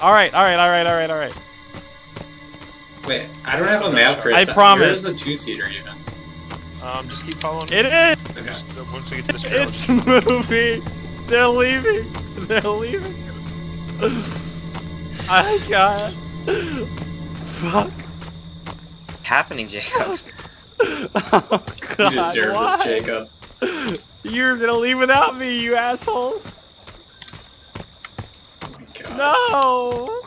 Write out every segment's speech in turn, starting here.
All right, all right, all right, all right, all right. Wait, I don't have a map, Chris. I promise. Where's the two-seater even? Um, just keep following me. It is. Okay. Just, uh, once we get to this trailer, It's moving. They're leaving. They're leaving. I got. Fuck. happening, Jacob? Oh God. You deserve why? this, Jacob. You're gonna leave without me, you assholes. My God. No.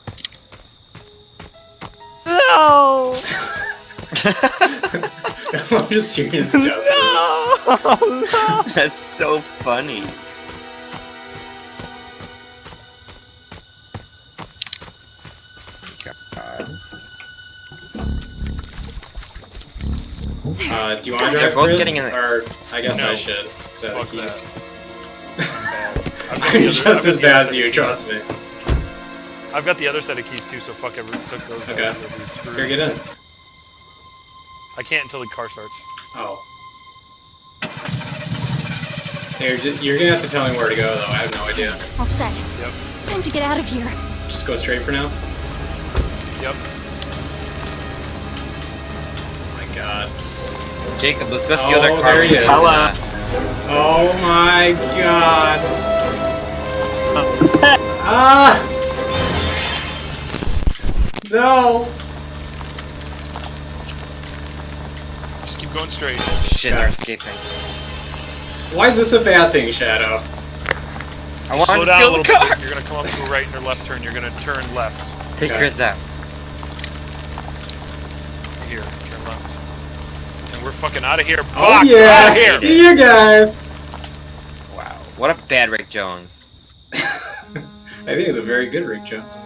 No. I'm just hearing his death. No. no. That's so funny. God. Uh, do you want to They're drive, Chris? getting in the- Or I guess No. I should. So Fuck he's... I'm, I'm just as bad as you, trust me. I've got the other set of keys too, so fuck every. So those Okay. are gonna be screwed. Here, get in. I can't until the car starts. Oh. Here, j- you're gonna have to tell me where to go, though. I have no idea. All set. Yep. Time to get out of here. Just go straight for now. Yep. Oh my god. Jacob, let's go Oh, steal their car. there he is. Hello. Oh my god. Ah! No! Just keep going straight. Shit, they're escaping. Why is this a bad thing, Shadow? I want Slow to down a little the car. bit. You're gonna come up to a right and a left turn. You're gonna turn left. Take Okay. of that. Here, turn left. And we're fucking out of here. Oh yeah! Out of here. See you guys! Wow. What a bad Rick Jones. I think it's a very good Rick Jones.